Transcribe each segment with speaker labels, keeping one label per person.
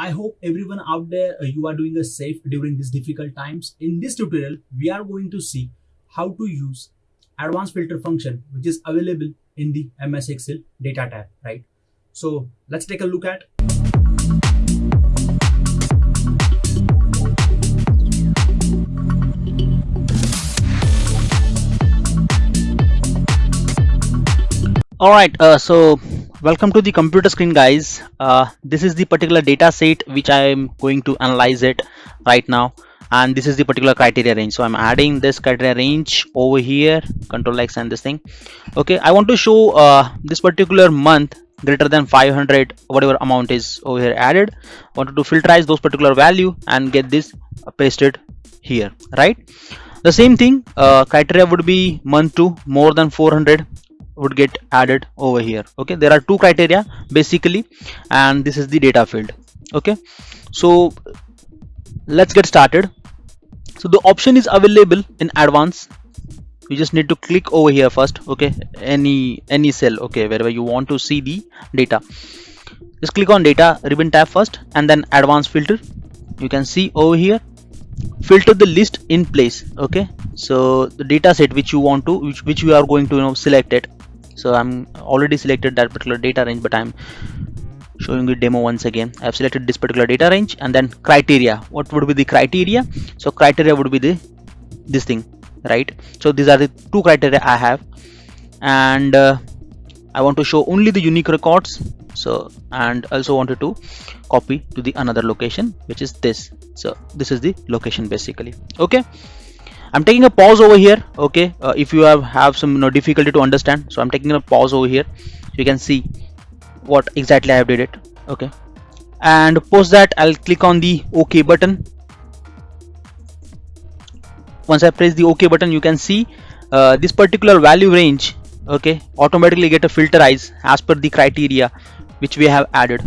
Speaker 1: I hope everyone out there uh, you are doing a safe during these difficult times. In this tutorial, we are going to see how to use advanced filter function which is available in the MS Excel data tab, right? So let's take a look at
Speaker 2: all right uh, so welcome to the computer screen guys. Uh, this is the particular data set which i am going to analyze it right now. And this is the particular criteria range. So i'm adding this criteria range over here control x and this thing. Okay i want to show uh, this particular month greater than 500 whatever amount is over here added. I wanted to filterize those particular value and get this pasted here right? The same thing uh, criteria would be month to more than 400 would get added over here. Okay there are two criteria basically and this is the data field. Okay so let's get started. So the option is available in advance. You just need to click over here first. Okay any any cell okay wherever you want to see the data. Just click on data ribbon tab first and then advanced filter. You can see over here filter the list in place. Okay so the data set which you want to which, which you are going to you know select it so i'm already selected that particular data range but i'm showing the demo once again. I've selected this particular data range and then criteria. What would be the criteria? So criteria would be the this thing right? So these are the two criteria i have. And uh, i want to show only the unique records. So and also wanted to copy to the another location which is this. So this is the location basically. Okay I'm taking a pause over here okay? Uh, if you have have some you know, difficulty to understand so I'm taking a pause over here. You can see what exactly I have did it okay? And post that I'll click on the OK button. Once I press the OK button you can see uh, this particular value range okay automatically get a filterize as per the criteria which we have added.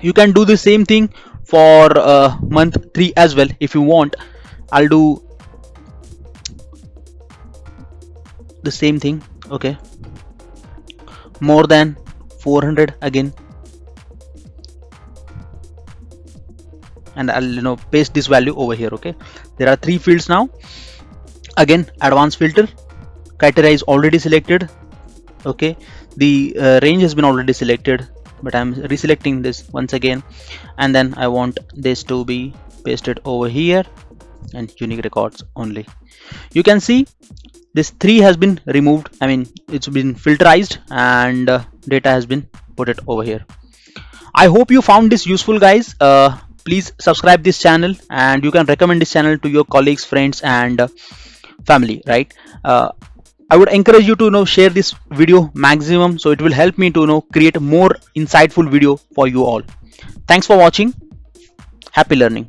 Speaker 2: You can do the same thing for uh, month 3 as well. If you want I'll do the same thing okay? More than 400 again. And I'll you know paste this value over here okay? There are three fields now. Again advanced filter. Criteria is already selected okay? The uh, range has been already selected but I'm reselecting this once again. And then I want this to be pasted over here and unique records only. You can see this 3 has been removed. I mean it's been filterized and uh, data has been put it over here. I hope you found this useful guys. Uh, please subscribe this channel and you can recommend this channel to your colleagues friends and uh, family right? Uh, i would encourage you to you know share this video maximum so it will help me to you know create more insightful video for you all. Thanks for watching. Happy learning